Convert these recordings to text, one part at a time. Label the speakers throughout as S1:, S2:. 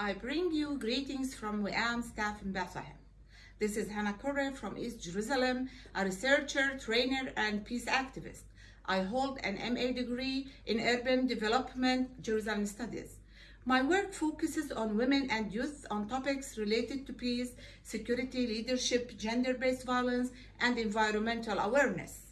S1: I bring you greetings from WIAM staff in Bethlehem. This is Hannah Corre from East Jerusalem, a researcher, trainer, and peace activist. I hold an MA degree in Urban Development Jerusalem Studies. My work focuses on women and youth on topics related to peace, security, leadership, gender-based violence, and environmental awareness.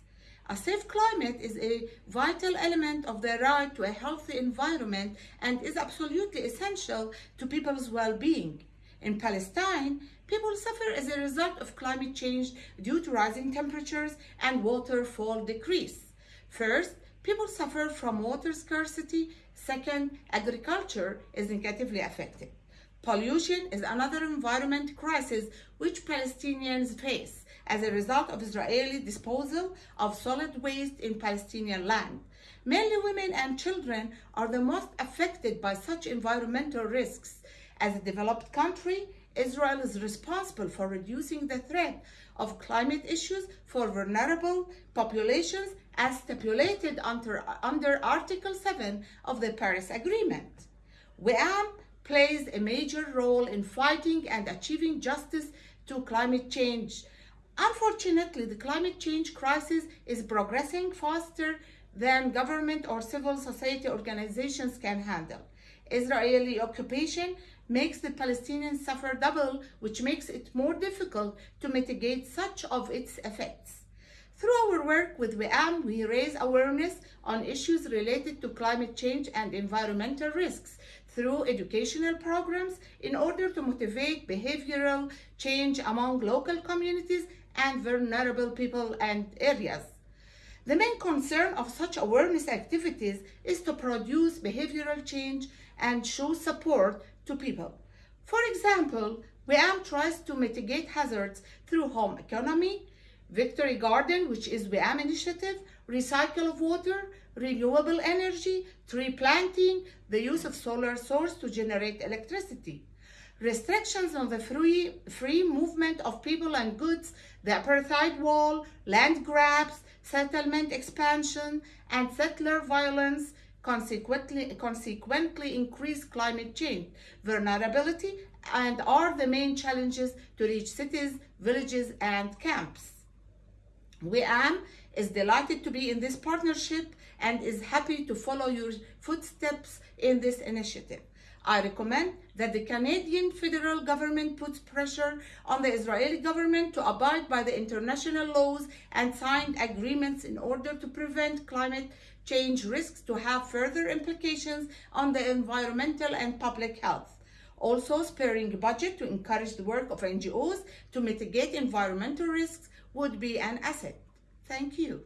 S1: A safe climate is a vital element of the right to a healthy environment and is absolutely essential to people's well-being. In Palestine, people suffer as a result of climate change due to rising temperatures and waterfall decrease. First, people suffer from water scarcity. Second, agriculture is negatively affected. Pollution is another environment crisis which Palestinians face as a result of Israeli disposal of solid waste in Palestinian land. Mainly women and children are the most affected by such environmental risks. As a developed country, Israel is responsible for reducing the threat of climate issues for vulnerable populations as stipulated under, under Article 7 of the Paris Agreement. WIAM plays a major role in fighting and achieving justice to climate change. Unfortunately, the climate change crisis is progressing faster than government or civil society organizations can handle. Israeli occupation makes the Palestinians suffer double, which makes it more difficult to mitigate such of its effects. Through our work with WIAM, we raise awareness on issues related to climate change and environmental risks through educational programs in order to motivate behavioral change among local communities and vulnerable people and areas. The main concern of such awareness activities is to produce behavioral change and show support to people. For example, WIAM tries to mitigate hazards through home economy, Victory Garden, which is WIAM initiative, recycle of water, renewable energy, tree planting, the use of solar source to generate electricity. Restrictions on the free, free movement of people and goods, the apartheid wall, land grabs, settlement expansion, and settler violence consequently, consequently increase climate change vulnerability and are the main challenges to reach cities, villages, and camps. WIAM is delighted to be in this partnership and is happy to follow your footsteps in this initiative. I recommend that the Canadian federal government puts pressure on the Israeli government to abide by the international laws and signed agreements in order to prevent climate change risks to have further implications on the environmental and public health. Also, sparing a budget to encourage the work of NGOs to mitigate environmental risks would be an asset. Thank you.